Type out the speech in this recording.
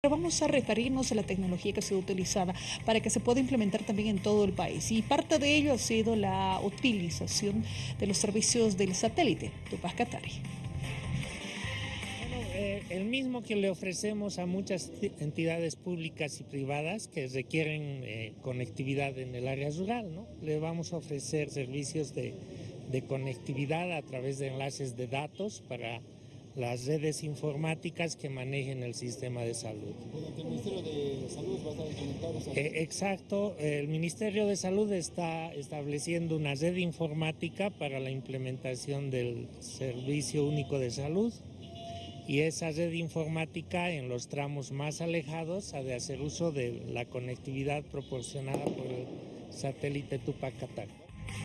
Pero vamos a referirnos a la tecnología que ha sido utilizada para que se pueda implementar también en todo el país. Y parte de ello ha sido la utilización de los servicios del satélite Tupac Katari. Bueno, eh, el mismo que le ofrecemos a muchas entidades públicas y privadas que requieren eh, conectividad en el área rural, ¿no? Le vamos a ofrecer servicios de, de conectividad a través de enlaces de datos para las redes informáticas que manejen el sistema de salud. ¿El Ministerio de Salud va a estar eh, Exacto, el Ministerio de Salud está estableciendo una red informática para la implementación del Servicio Único de Salud y esa red informática en los tramos más alejados ha de hacer uso de la conectividad proporcionada por el satélite Tupac Katari.